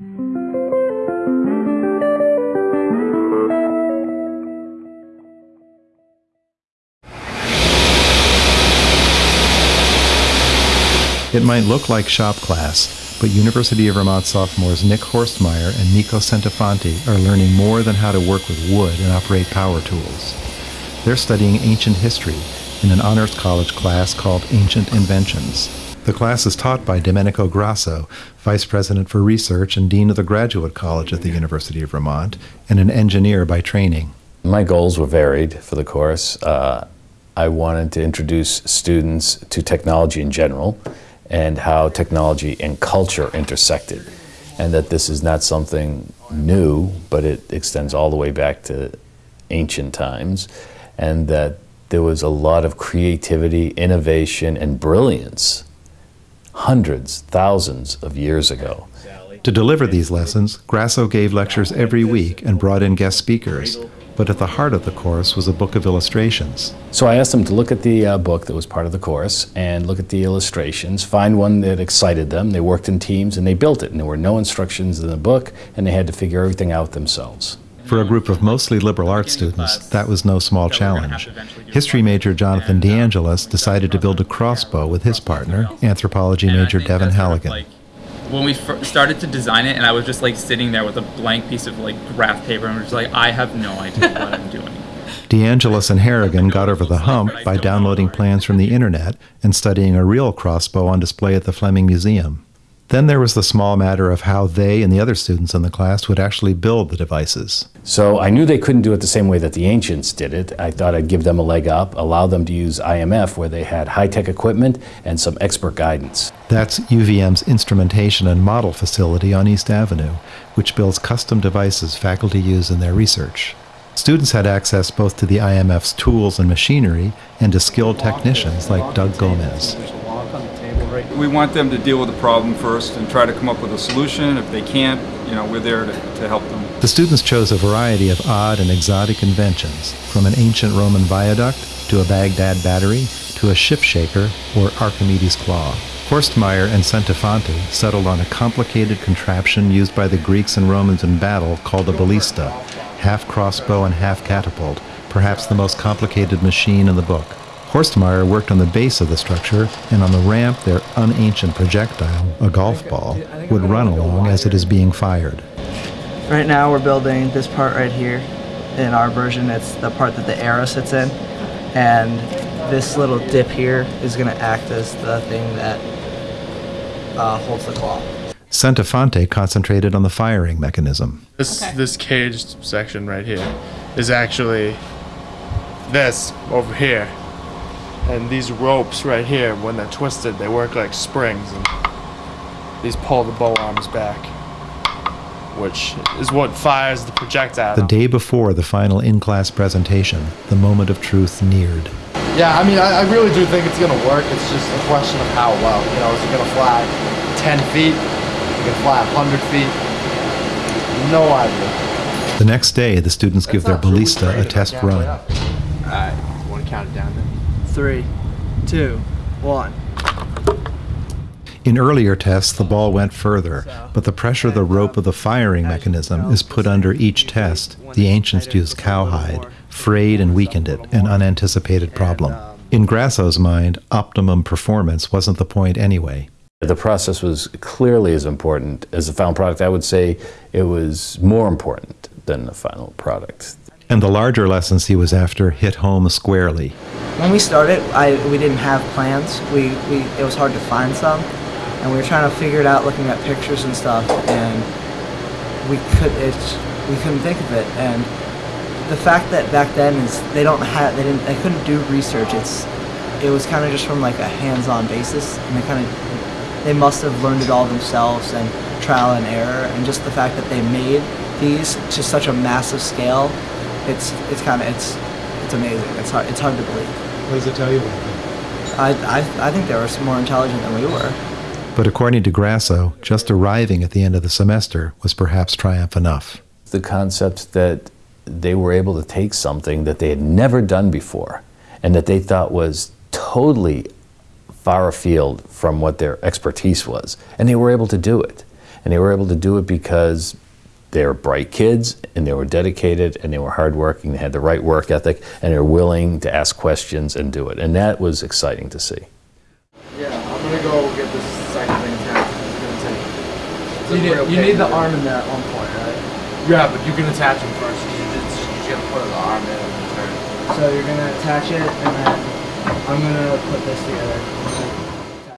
It might look like shop class, but University of Vermont sophomores Nick Horstmeyer and Nico Centofanti are learning more than how to work with wood and operate power tools. They're studying ancient history in an honors college class called Ancient Inventions. The class is taught by Domenico Grasso, Vice President for Research and Dean of the Graduate College at the University of Vermont, and an engineer by training. My goals were varied for the course. Uh, I wanted to introduce students to technology in general and how technology and culture intersected. And that this is not something new, but it extends all the way back to ancient times. And that there was a lot of creativity, innovation, and brilliance hundreds, thousands of years ago. To deliver these lessons, Grasso gave lectures every week and brought in guest speakers but at the heart of the course was a book of illustrations. So I asked them to look at the uh, book that was part of the course and look at the illustrations, find one that excited them. They worked in teams and they built it, and there were no instructions in the book, and they had to figure everything out themselves. For a group of mostly liberal arts students, that was no small challenge. History major Jonathan DeAngelis uh, decided to build a crossbow with his partner, anthropology major Devin Halligan when we started to design it, and I was just like sitting there with a blank piece of like graph paper, and I was like, I have no idea what I'm doing. DeAngelis and Harrigan got over the hump by downloading plans from the internet and studying a real crossbow on display at the Fleming Museum. Then there was the small matter of how they and the other students in the class would actually build the devices. So I knew they couldn't do it the same way that the ancients did it. I thought I'd give them a leg up, allow them to use IMF where they had high-tech equipment and some expert guidance. That's UVM's instrumentation and model facility on East Avenue, which builds custom devices faculty use in their research. Students had access both to the IMF's tools and machinery and to skilled technicians like Doug Gomez we want them to deal with the problem first and try to come up with a solution. If they can't, you know, we're there to, to help them. The students chose a variety of odd and exotic inventions, from an ancient Roman viaduct to a Baghdad battery to a ship shaker or Archimedes' claw. Horstmeyer and Centofanti settled on a complicated contraption used by the Greeks and Romans in battle called a ballista, half crossbow and half catapult, perhaps the most complicated machine in the book. Horstmeyer worked on the base of the structure, and on the ramp their unancient projectile, a golf ball, would run along as it is being fired. Right now we're building this part right here. In our version, it's the part that the arrow sits in. And this little dip here is going to act as the thing that uh, holds the claw. Centofanti concentrated on the firing mechanism. This, okay. this caged section right here is actually this over here and these ropes right here, when they're twisted, they work like springs, and these pull the bow arms back, which is what fires the projectile. The day before the final in-class presentation, the moment of truth neared. Yeah, I mean, I, I really do think it's going to work. It's just a question of how well. You know, is it going to fly 10 feet? Is it going to fly 100 feet? No idea. The next day, the students give their ballista a test run. All right, want to count it down then? Three, two, one. In earlier tests, the ball went further, but the pressure of the rope of the firing mechanism is put under each test. The ancients used cowhide, frayed and weakened it, an unanticipated problem. In Grasso's mind, optimum performance wasn't the point anyway. The process was clearly as important as the final product. I would say it was more important than the final product and the larger lessons he was after hit home squarely. When we started, I, we didn't have plans. We, we, it was hard to find some, and we were trying to figure it out looking at pictures and stuff, and we, could, it, we couldn't think of it. And the fact that back then is they don't have, they, didn't, they couldn't do research. It's, it was kind of just from like a hands-on basis, and they kind of, they must have learned it all themselves and trial and error, and just the fact that they made these to such a massive scale it's it's kind of it's it's amazing. It's hard it's hard to believe. What does it tell you about them? I, I I think they were more intelligent than we were. But according to Grasso, just arriving at the end of the semester was perhaps triumph enough. The concept that they were able to take something that they had never done before and that they thought was totally far afield from what their expertise was, and they were able to do it. And they were able to do it because they were bright kids and they were dedicated and they were hardworking. They had the right work ethic and they were willing to ask questions and do it. And that was exciting to see. Yeah, I'm gonna go get this second thing attached. It's gonna take. it's You need, real you need the arm in there at one point, right? Yeah, but you can attach them first. You just, you just gotta put the arm in and turn. So you're gonna attach it, and then I'm gonna put this together.